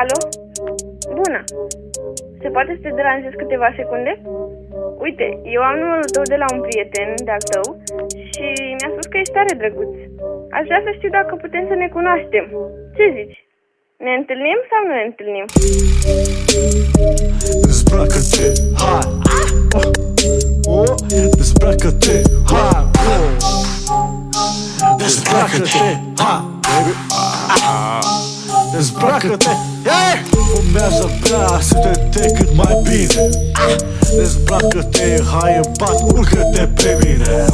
Alo? Bună! Se poate să te deranjez câteva secunde? Uite, eu am numărul tău de la un prieten de-al tău și mi-a spus că ești tare drăguț. Aș vrea să știu dacă putem să ne cunoaștem. Ce zici? Ne întâlnim sau nu ne întâlnim? Dezbracă-te, hai oh, Dezbracă-te, hai Dezbracă-te, hai Dezbracă-te, hey! Fumează, bea, simte-te cât mai bine. Dezbracă-te, hai în pat, urcă-te pe mine.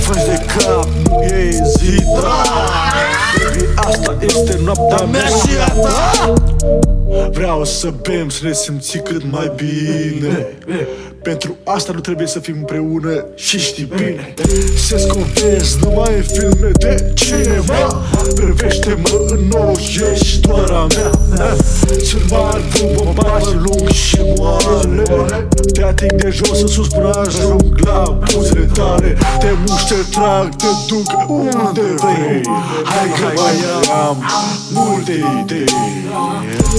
Fă de cap, nu e zi, Baby, asta este noaptea mea și a ta Vreau să bem, să ne simți cât mai bine. Pentru asta nu trebuie să fim împreună și știi bine. Se scovezi numai în filme de cineva. Privește-mă în ochi, ești doar a mea Sunt mari, bun, barbă lung și moale. Te ating de jos în sus până ajung la buzele tale. Te mușc, te trag, te duc unde vrei. Hai că mai am multe idei.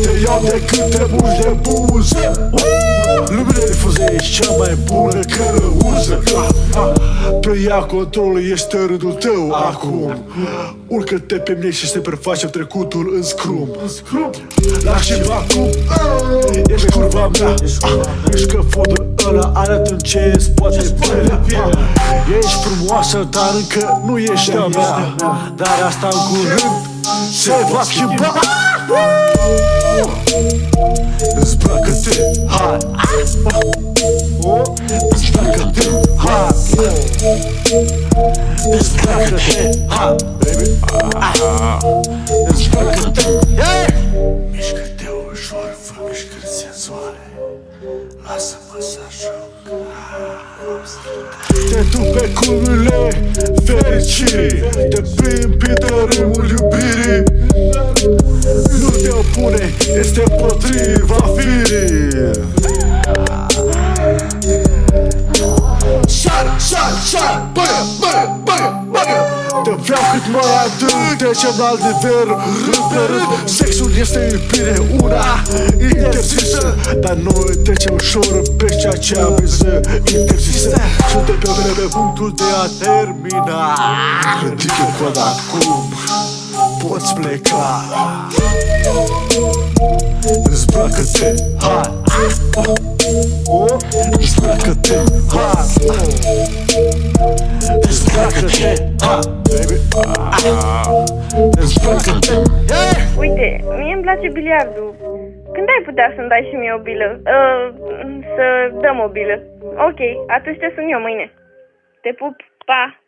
Te iau de câte muși de buză Lumea difuză ești cea mai bună călăuză Pe ea controlul este rândul tău acum. Urcă-te pe mine și să prefacem trecutul în scrum. Lași-mi acum Ești curva mea. Ești căfodul ăla arată ce îți poate pielea Ești frumoasă, dar încă nu ești a mea. Dar asta în curând se va schimba. Dezbracă-te, hai Dezbracă-te, hai Baby Dezbracă-te, hey! Mișcă-te ușor, fă mișcări senzuale Lasă-mă să ajung Te duc pe culmile fericirii Te plimbi sar, băgă, băgă, băgă, băgă Te vreau cât mai adânc, trecem la alt nivel. Rând pe rând, sexul este iubire Una interzisă. Dar noi trecem ușor pe ceea ce am zis interzisă. Suntem pe vreme pe punctul de a termina. Ridică coada acum Poți pleca. Dezbracă-te, Dezbracă-te, hai Baby Dezbracă-te, hey! Uite, mie îmi place biliardul. Când ai putea să-mi dai și mie o bilă? Uh, să dăm o bilă. Ok, atunci te sun eu mâine. Te pup, pa!